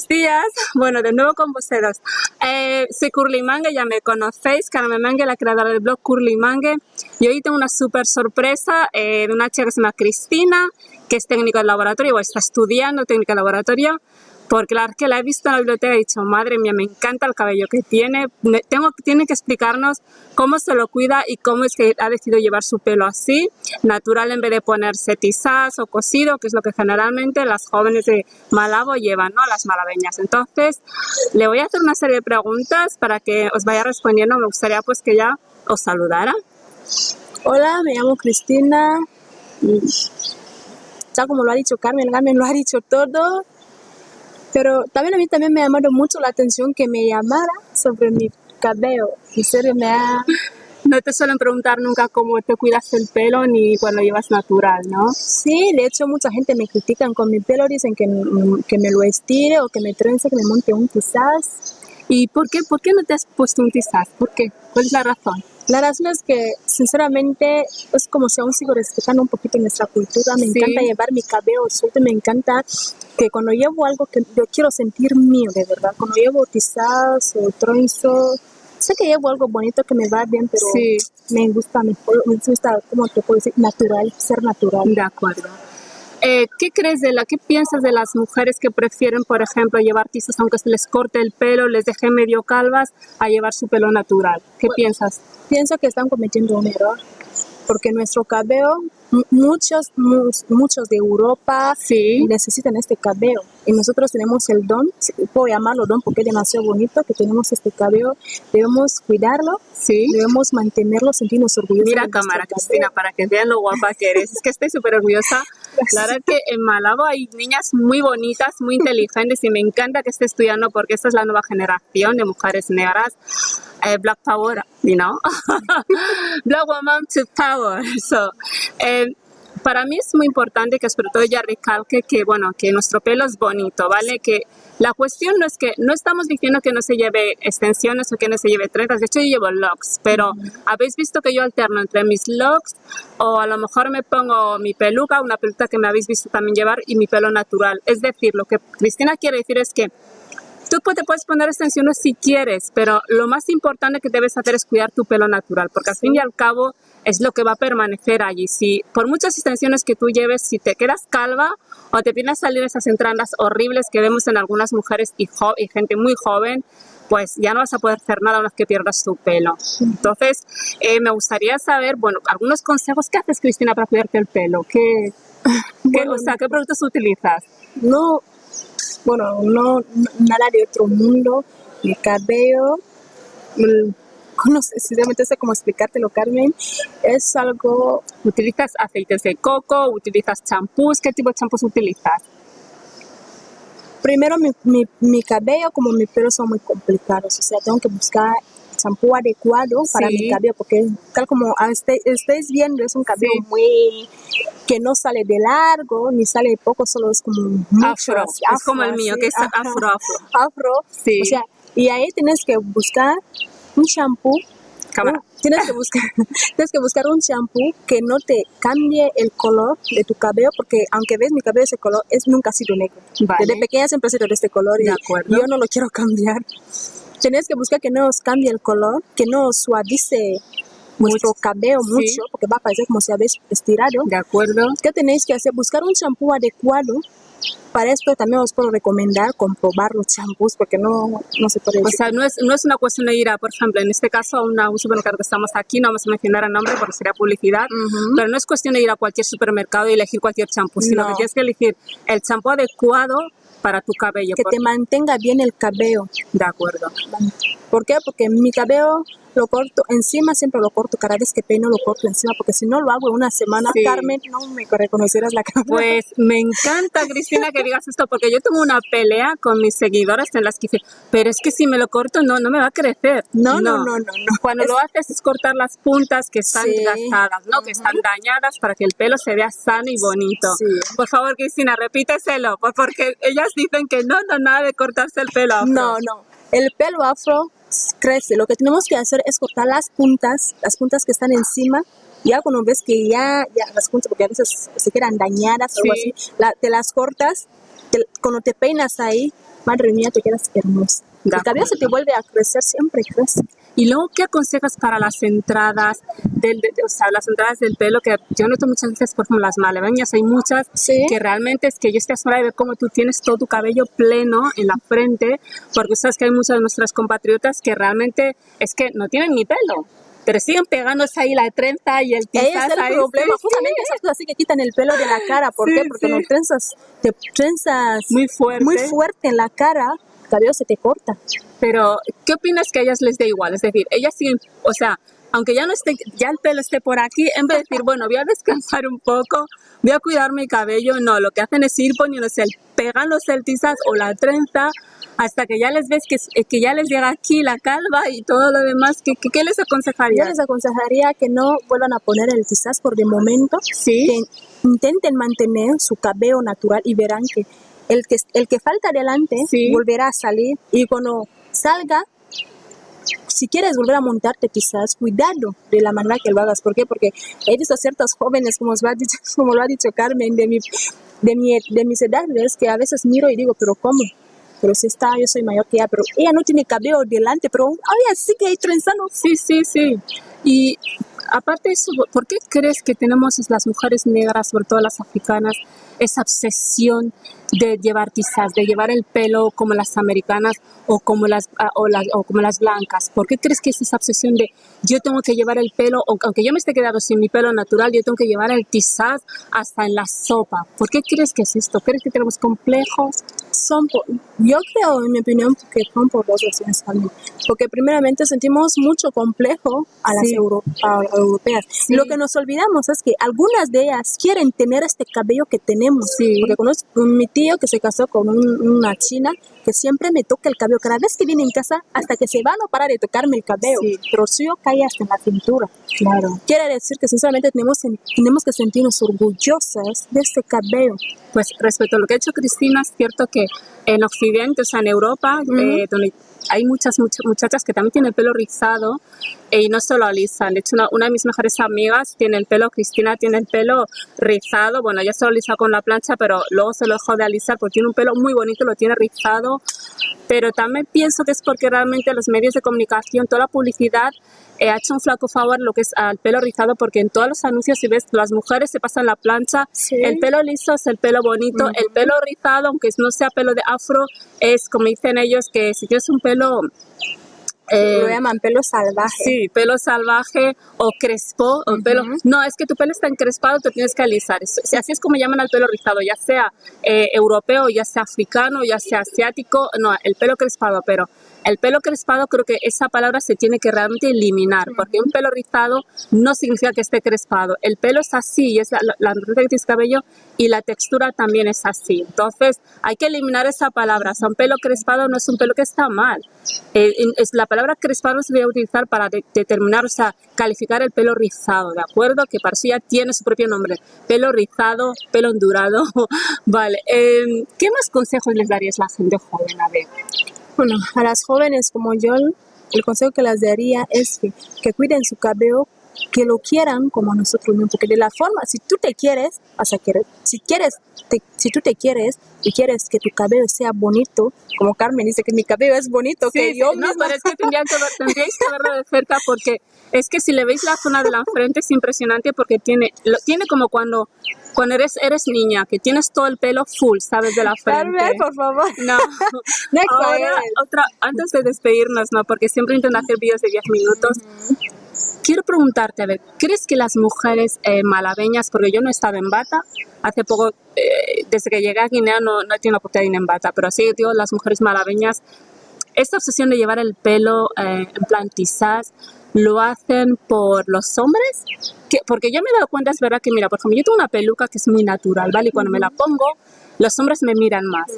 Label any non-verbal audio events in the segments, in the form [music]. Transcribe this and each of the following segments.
Buenos días, bueno, de nuevo con vosotros. Eh, soy Curly Mangue, ya me conocéis, Carmen Mangue, la creadora del blog Curly Mangue. Y hoy tengo una súper sorpresa eh, de una chica que se llama Cristina, que es técnico de laboratorio, o está estudiando técnico de laboratorio porque la que la he visto en la biblioteca he dicho, madre mía, me encanta el cabello que tiene, tengo, tiene que explicarnos cómo se lo cuida y cómo es que ha decidido llevar su pelo así, natural en vez de ponerse tizas o cosido, que es lo que generalmente las jóvenes de Malabo llevan, ¿no? Las malabeñas. Entonces, le voy a hacer una serie de preguntas para que os vaya respondiendo. Me gustaría pues que ya os saludara. Hola, me llamo Cristina. Ya como lo ha dicho Carmen, Carmen lo ha dicho todo. Pero también a mí también me ha llamado mucho la atención que me llamara sobre mi cabello. En serio, me ha... No te suelen preguntar nunca cómo te cuidas el pelo ni cuando llevas natural, ¿no? Sí, de hecho mucha gente me critican con mi pelo, dicen que, que me lo estire o que me trence, que me monte un quizás. ¿Y por qué, por qué no te has puesto un quizás? ¿Por qué? ¿Cuál es la razón? La razón es que, sinceramente, es como si aún sigo respetando un poquito nuestra cultura. Me encanta llevar mi cabello suelto, me encanta que cuando llevo algo que yo quiero sentir mío, de verdad. Cuando llevo quizás o tronzo, sé que llevo algo bonito que me va bien, pero me gusta, me, me gusta, como te puedo decir, natural, ser natural. De acuerdo. Eh, ¿Qué crees de la, qué piensas de las mujeres que prefieren, por ejemplo, llevar tizas aunque se les corte el pelo, les deje medio calvas, a llevar su pelo natural? ¿Qué piensas? Pienso que están cometiendo un error, porque nuestro cabello muchos, muchos de Europa necesitan este cabello y nosotros tenemos el don, puedo llamarlo don porque es demasiado bonito que tenemos este cabello, debemos cuidarlo, sí. debemos mantenerlo, sentirnos orgullosos. Mira cámara Cristina para que vean lo guapa que eres, es que estoy súper orgullosa. La verdad que en Malabo hay niñas muy bonitas, muy inteligentes y me encanta que esté estudiando porque esta es la nueva generación de mujeres negras. Eh, Black Power, you know, [laughs] Black Woman to Power. [laughs] So, eh, para mí es muy importante que sobre todo ya recalque que, bueno, que nuestro pelo es bonito, ¿vale? Que la cuestión no es que, no estamos diciendo que no se lleve extensiones o que no se lleve trenzas, de hecho yo llevo locks, pero habéis visto que yo alterno entre mis locks o a lo mejor me pongo mi peluca, una peluca que me habéis visto también llevar y mi pelo natural. Es decir, lo que Cristina quiere decir es que Tú te puedes poner extensiones si quieres, pero lo más importante que debes hacer es cuidar tu pelo natural, porque al fin y al cabo es lo que va a permanecer allí. Si por muchas extensiones que tú lleves, si te quedas calva o te vienes a salir esas entradas horribles que vemos en algunas mujeres y, y gente muy joven, pues ya no vas a poder hacer nada una vez que pierdas tu pelo. Entonces, eh, me gustaría saber, bueno, algunos consejos. ¿Qué haces, Cristina, para cuidarte el pelo? ¿Qué, o sea, ¿qué productos utilizas? No, bueno, no, nada de otro mundo, mi cabello, mm, [laughs] no sé, sinceramente sé cómo explicártelo, Carmen, es algo... ¿Utilizas aceites de coco? ¿Utilizas champús? ¿Qué tipo de champús utilizas? Primero, mi, mi, mi cabello como mi pelo son muy complicados, o sea, tengo que buscar champú adecuado para mi cabello, porque tal como este, estáis viendo, es un cabello muy que no sale de largo ni sale de poco, solo es como afro, es como el mío, que es afro, afro. Afro, sí. o sea, y ahí tienes que buscar un champú tienes que buscar [laughs] tienes que buscar un champú que no te cambie el color de tu cabello porque aunque ves mi cabello ese color es nunca ha sido negro. Desde pequeña siempre ha sido de este color y yo no lo quiero [laughs] cambiar. Tenéis que buscar que no os cambie el color, que no os suavice vuestro cabello mucho, porque va a parecer como si habéis estirado. De acuerdo. ¿Qué tenéis que hacer? Buscar un champú adecuado. Para esto también os puedo recomendar comprobar los champús porque no, no se puede O sea, no es, no es una cuestión de ir a, por ejemplo, en este caso a una, un supermercado que estamos aquí, no vamos a mencionar el nombre porque sería publicidad, pero no es cuestión de ir a cualquier supermercado y elegir cualquier champú, sino que tienes que elegir el champú adecuado para tu cabello. Que te mantenga bien el cabello. De acuerdo. ¿Por qué? Porque mi cabello lo corto encima, siempre lo corto, cada vez que peino lo corto encima, porque si no lo hago una semana, Carmen, no me reconocerás la cara. Pues me encanta, Cristina, que digas esto, porque yo tengo una pelea con mis seguidores en las que dicen, pero es que si me lo corto, no, no me va a crecer. No, no, no, no. Cuando lo haces es cortar las puntas que están gastadas, ¿no? Que están dañadas para que el pelo se vea sano y bonito. Por favor, Cristina, repíteselo, porque ellas dicen que no, no, nada de cortarse el pelo No, no. El pelo afro crece. Lo que tenemos que hacer es cortar las puntas, las puntas que están encima. Ya cuando ves que ya, ya las puntas, porque a veces se quedan dañadas o algo así, te las cortas, cuando te peinas ahí, madre mía, te quedas hermosa. El cabello se te vuelve a crecer, siempre crece. Y luego, ¿qué aconsejas para las entradas, del, o sea, las entradas del pelo? Que yo noto muchas veces, por ejemplo, las malabeñas, hay muchas que realmente es que yo estoy asombrada de ver cómo tú tienes todo tu cabello pleno en la frente, porque sabes que hay muchas de nuestras compatriotas que realmente es que no tienen ni pelo pero siguen pegándose ahí la trenza y el tizaz. es el problema, justamente esas cosas así que quitan el pelo de la cara, ¿por qué? Porque no trenzas, te trenzas muy fuerte. muy fuerte en la cara, cabello se te corta. Pero, ¿qué opinas que a ellas les dé igual? Es decir, ellas siguen, o sea, aunque ya no esté, ya el pelo esté por aquí, en vez de decir, bueno, voy a descansar un poco, voy a cuidar mi cabello, no, lo que hacen es ir poniéndose, el, pegan los celtizas o la trenza hasta que ya les ves que, que ya les llega aquí la calva y todo lo demás, ¿qué, qué, les aconsejaría? Yo les aconsejaría que no vuelvan a poner el tizaz por de momento, ¿Sí? que intenten mantener su cabello natural y verán que el que, el que falta adelante volverá a salir y cuando salga, si quieres volver a montarte quizás, cuidado de la manera que lo hagas. ¿Por qué? Porque he visto a ciertos jóvenes, como, lo ha dicho, [laughs] como lo ha dicho Carmen, de, mi, de, mi, de mis edades, que a veces miro y digo, pero ¿cómo? Pero si está, yo soy mayor que ella, pero ella no tiene cabello delante, pero ella sigue trenzando. Sí, sí, sí. Y aparte de eso, ¿por qué crees que tenemos las mujeres negras, sobre todo las africanas, esa obsesión de llevar tizas, de llevar el pelo como las americanas o como las, ah, o, las, o como las blancas? ¿Por qué crees que es esa obsesión de yo tengo que llevar el pelo, aunque yo me esté quedando sin mi pelo natural, yo tengo que llevar el tizaz hasta en la sopa? ¿Por qué crees que es esto? ¿Crees que tenemos complejos? Son yo creo, en mi opinión, que son por dos razones también. Porque primeramente sentimos mucho complejo a las, europeas. Lo que nos olvidamos es que algunas de ellas quieren tener este cabello que tenemos. Porque conozco mi tío que se casó con una china que siempre me toca el cabello. Cada vez que viene en casa, hasta que se va, no para de tocarme el cabello. Pero suyo cae hasta en la cintura. Claro. Quiere decir que sinceramente tenemos, tenemos que sentirnos orgullosas de este cabello. Pues respecto a lo que ha hecho Cristina, es cierto que en Occidente, o sea, en Europa, eh, donde hay muchas, muchachas que también tienen el pelo rizado y no solo alisan. De hecho, una, de mis mejores amigas tiene el pelo, Cristina tiene el pelo rizado. Bueno, ella se lo alisa con la plancha, pero luego se lo dejó de alisar porque tiene un pelo muy bonito, lo tiene rizado. Pero también pienso que es porque realmente los medios de comunicación, toda la publicidad ha hecho un flaco favor lo que es al pelo rizado porque en todos los anuncios si ves las mujeres se pasan la plancha, el pelo liso es el pelo bonito, el pelo rizado aunque no sea pelo de afro es como dicen ellos que si tienes un pelo eh, lo llaman pelo salvaje. Sí, pelo salvaje o crespo. o pelo, no, es que tu pelo está encrespado, te tienes que alisar. Así es como llaman al pelo rizado, ya sea eh, europeo, ya sea africano, ya sea asiático. No, el pelo crespado, pero el pelo crespado creo que esa palabra se tiene que realmente eliminar, porque un pelo rizado no significa que esté crespado. El pelo es así, es la, la, que tienes cabello y la textura también es así. Entonces hay que eliminar esa palabra. O sea, un pelo crespado no es un pelo que está mal. Eh, es, la palabra crespado se debe utilizar para determinar, o sea, calificar el pelo rizado, ¿de acuerdo? Que para eso ya tiene su propio nombre. Pelo rizado, pelo ondurado. [laughs] vale. Em, ¿Qué más consejos les darías a la gente joven? A ver. Bueno, a las jóvenes como yo, el consejo que les daría es que, que cuiden su cabello, que lo quieran como nosotros mismos, porque de la forma, si tú te quieres, vas a querer, si quieres, si tú te quieres y quieres que tu cabello sea bonito, como Carmen dice que mi cabello es bonito, que yo No, pero es que tendrían que, tendríais que verlo de cerca porque es que si le veis la zona de la frente es impresionante porque tiene, lo, tiene como cuando cuando eres, eres niña, que tienes todo el pelo full, ¿sabes? De la frente. Carmen, por favor. No. [laughs] Ahora, otra, antes de despedirnos, ¿no? Porque siempre intento hacer vídeos de 10 minutos. Quiero preguntarte, a ver, ¿crees que las mujeres eh, malabeñas, porque yo no estaba en bata, hace poco, eh, desde que llegué a Guinea no, no he tenido la oportunidad de ir en bata, pero sí, digo, las mujeres malabeñas, esta obsesión de llevar el pelo eh, en plan lo hacen por los hombres, que, porque yo me he dado cuenta, es verdad que, mira, por ejemplo, yo tengo una peluca que es muy natural, ¿vale? Y cuando me la pongo, los hombres me miran más,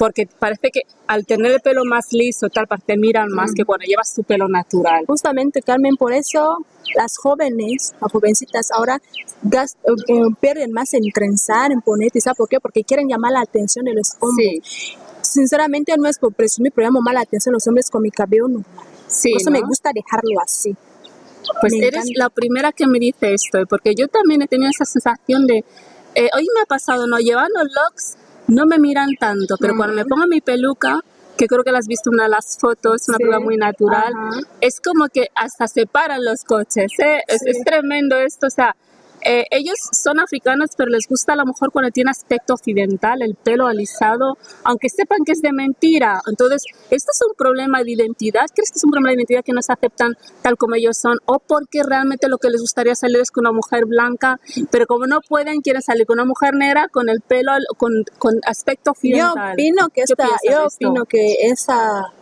porque parece que al tener el pelo más liso, tal, te miran más que cuando llevas tu pelo natural. Justamente, Carmen, por eso las jóvenes, las jovencitas ahora eh, pierden más en trenzar, en poner, ¿sabes por qué? Porque quieren llamar la atención de los hombres. Sinceramente no es por presumir, pero llamo más la atención a los hombres con mi cabello normal. Sí, Por eso me gusta dejarlo así. Pues eres la primera que me dice esto, porque yo también he tenido esa sensación de, eh, hoy me ha pasado, ¿no? Llevando locks no me miran tanto, pero cuando me pongo mi peluca, que creo que la has visto en una de las fotos, una peluca muy natural, es como que hasta se paran los coches, ¿eh? es, es, tremendo esto, o sea, eh, ellos son africanos, pero les gusta a lo mejor cuando tiene aspecto occidental, el pelo alisado, aunque sepan que es de mentira. Entonces, ¿esto es un problema de identidad? ¿Crees que es un problema de identidad que no se aceptan tal como ellos son? ¿O porque realmente lo que les gustaría salir es con una mujer blanca, pero como no pueden, quieren salir con una mujer negra con el pelo, con, con aspecto occidental? Yo opino que, esta, yo opino que esa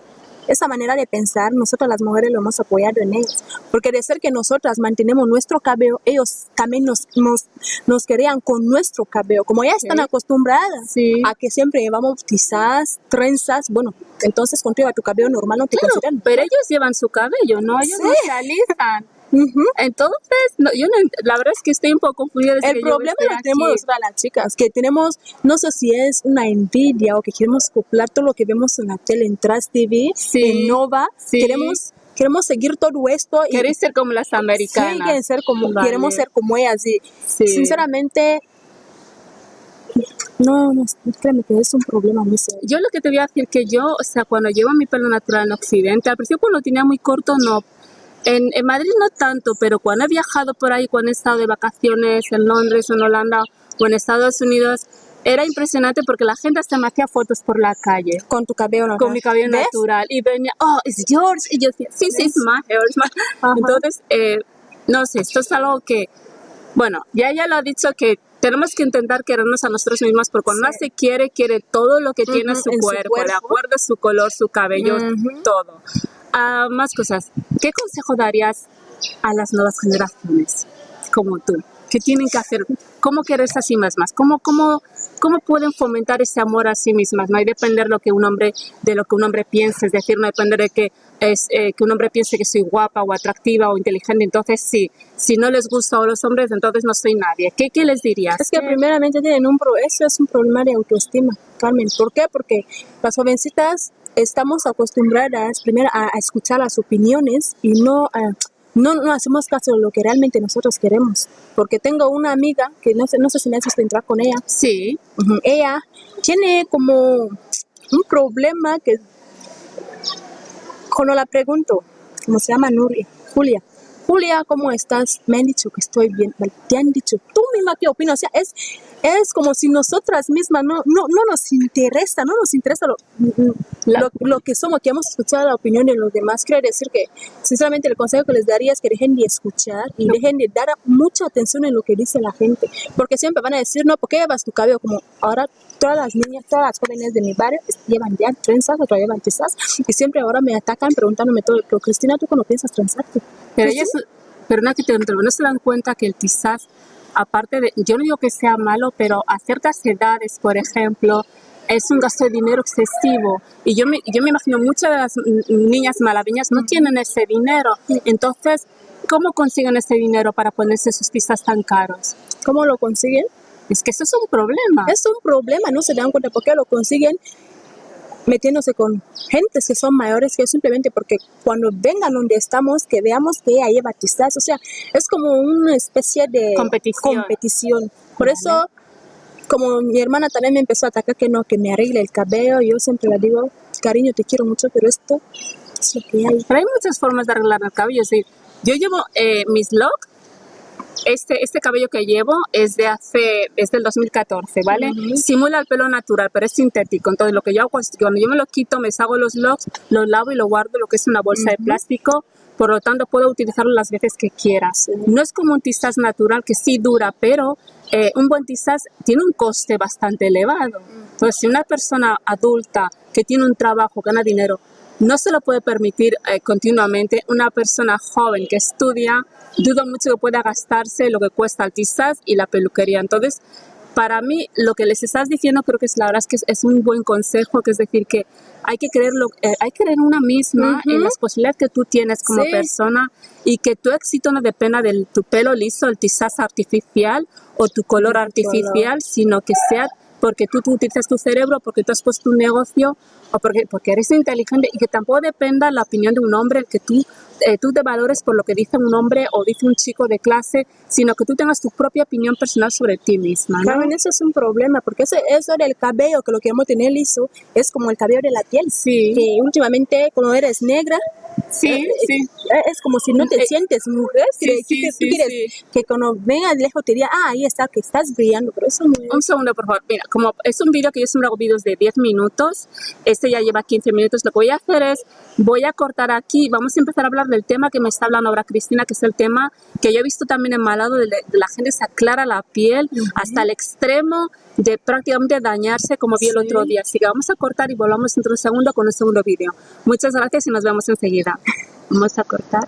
esa manera de pensar, nosotros las mujeres lo hemos apoyado en ellos. Porque de ser que nosotras mantenemos nuestro cabello, ellos también nos, nos, nos querían con nuestro cabello. Como ya están acostumbradas a que siempre llevamos quizás trenzas, bueno, entonces contigo a tu cabello normal no te consideran. Pero ellos llevan su cabello, ¿no? Ellos no se alistan. Entonces, yo la verdad es que estoy un poco confundida. El problema lo tenemos nosotras las chicas, que tenemos, no sé si es una envidia o que queremos copiar todo lo que vemos en la tele, en Trust TV, en Nova. Queremos queremos seguir todo esto. Y Quieres ser como las americanas. ser como, queremos ser como ellas. Y sinceramente, no, no, créeme que es un problema muy serio. Yo lo que te voy a decir que yo, o sea, cuando llevo mi pelo natural en Occidente, al principio cuando lo tenía muy corto, no, en, en, Madrid no tanto, pero cuando he viajado por ahí, cuando he estado de vacaciones en Londres o en Holanda o en Estados Unidos, era impresionante porque la gente hasta me hacía fotos por la calle. Con tu cabello natural. Con mi cabello natural. Y venía, oh, it's yours. Y yo decía, sí, sí, es my hair. Entonces, eh, no sé, esto es algo que, bueno, ya ella lo ha dicho que tenemos que intentar querernos a nosotros mismos porque cuando sí. se quiere, quiere todo lo que tiene su, cuerpo, de acuerdo a su color, su cabello, todo más cosas. ¿Qué consejo darías a las nuevas generaciones como tú? ¿Qué tienen que hacer? ¿Cómo quererse a sí mismas? ¿Cómo, cómo, cómo pueden fomentar ese amor a sí mismas? No hay depender lo que un hombre, de lo que un hombre piense, es decir, no depender de que, es, eh, que un hombre piense que soy guapa o atractiva o inteligente, entonces sí, si no les gusta a los hombres, entonces no soy nadie. ¿Qué, qué les dirías? Es que primeramente tienen un pro, eso es un problema de autoestima, Carmen. ¿Por qué? Porque las jovencitas estamos acostumbradas primero a, escuchar las opiniones y no, no, no, hacemos caso de lo que realmente nosotros queremos. Porque tengo una amiga que no sé, no sé si me has entrar con ella. Sí. Ella tiene como un problema que cuando la pregunto, ¿cómo se llama Nuria? Julia. Julia, ¿cómo estás? Me han dicho que estoy bien. Te han dicho, tú misma qué opinas. O sea, es, es como si nosotras mismas no, no, no nos interesa, no nos interesa lo, lo, lo, que somos, que hemos escuchado la opinión de los demás. Quiero decir que, sinceramente, el consejo que les daría es que dejen de escuchar y dejen de dar mucha atención en lo que dice la gente. Porque siempre van a decir, no, ¿por qué llevas tu cabello? Como ahora todas las niñas, todas las jóvenes de mi barrio llevan ya trenzas, otras llevan quizás, y siempre ahora me atacan preguntándome todo. Pero Cristina, ¿tú cómo piensas trenzarte? Pero ellos, perdona que te no se dan cuenta que el tizaz, aparte de, yo no digo que sea malo, pero a ciertas edades, por ejemplo, es un gasto de dinero excesivo. Y yo me, yo me imagino muchas de las niñas malaviñas no tienen ese dinero. Entonces, ¿cómo consiguen ese dinero para ponerse sus tizas tan caros? ¿Cómo lo consiguen? Es que eso es un problema. Es un problema, no se dan cuenta por qué lo consiguen metiéndose con gentes que son mayores que simplemente porque cuando vengan donde estamos, que veamos que ella lleva quizás, o sea, es como una especie de competición. competición. Por eso, como mi hermana también me empezó a atacar que no, que me arregle el cabello, yo siempre le digo, cariño, te quiero mucho, pero esto es lo que hay. Pero hay muchas formas de arreglar el cabello, es decir, yo llevo eh, mis locks este, este cabello que llevo es de hace, es del 2014, ¿vale? Simula el pelo natural, pero es sintético. Entonces, lo que yo hago es cuando yo me lo quito, me hago los locks, los lavo y lo guardo lo que es una bolsa de plástico. Por lo tanto, puedo utilizarlo las veces que quieras. No es como un tizaz natural que sí dura, pero eh, un buen tizaz tiene un coste bastante elevado. Entonces, si una persona adulta que tiene un trabajo, gana dinero, no se lo puede permitir eh, continuamente una persona joven que estudia, dudo mucho que pueda gastarse lo que cuesta el tizaz y la peluquería. Entonces, para mí, lo que les estás diciendo creo que es la verdad es que es, un buen consejo, que es decir, que hay que creerlo, eh, hay que creer una misma en las posibilidades que tú tienes como persona y que tu éxito no dependa de tu pelo liso, el tizaz artificial o tu color. artificial, sino que sea porque tú, tú utilizas tu cerebro, porque tú has puesto un negocio o porque, porque eres inteligente y que tampoco dependa la opinión de un hombre, el que tú, eh, tú te valores por lo que dice un hombre o dice un chico de clase, sino que tú tengas tu propia opinión personal sobre ti misma. ¿no? Claro, eso es un problema, porque eso, eso del cabello, que lo que hemos tener liso, es como el cabello de la piel. Sí. Que últimamente, como eres negra, Sí, eh, sí. eh, es como si no te Eh, sientes mujer, sí, que, sí, que sí, tú quieres que cuando venga de lejos te diga, ah, ahí está, que estás brillando, pero eso no es. Un segundo, por favor. Mira, como es un vídeo que yo siempre hago vídeos de 10 minutos, este ya lleva 15 minutos, lo que voy a hacer es, voy a cortar aquí, vamos a empezar a hablar del tema que me está hablando ahora Cristina, que es el tema que yo he visto también en Malado, de, de la gente se aclara la piel hasta el extremo de prácticamente dañarse, como vi el Sí. otro día. Así que vamos a cortar y volvamos dentro de un segundo con un segundo vídeo. Muchas gracias y nos vemos enseguida. Vamos a cortar.